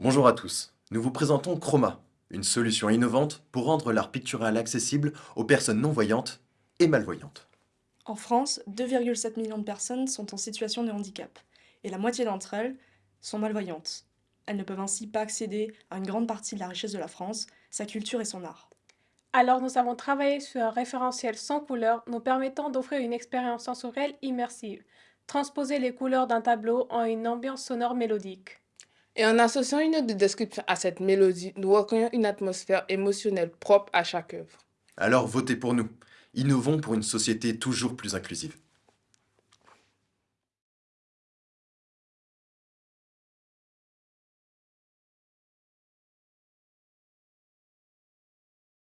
Bonjour à tous, nous vous présentons Chroma, une solution innovante pour rendre l'art pictural accessible aux personnes non-voyantes et malvoyantes. En France, 2,7 millions de personnes sont en situation de handicap, et la moitié d'entre elles sont malvoyantes. Elles ne peuvent ainsi pas accéder à une grande partie de la richesse de la France, sa culture et son art. Alors nous avons travaillé sur un référentiel sans couleur nous permettant d'offrir une expérience sensorielle immersive, transposer les couleurs d'un tableau en une ambiance sonore mélodique. Et en associant une note de description à cette mélodie, nous recréons une atmosphère émotionnelle propre à chaque œuvre. Alors votez pour nous. Innovons pour une société toujours plus inclusive.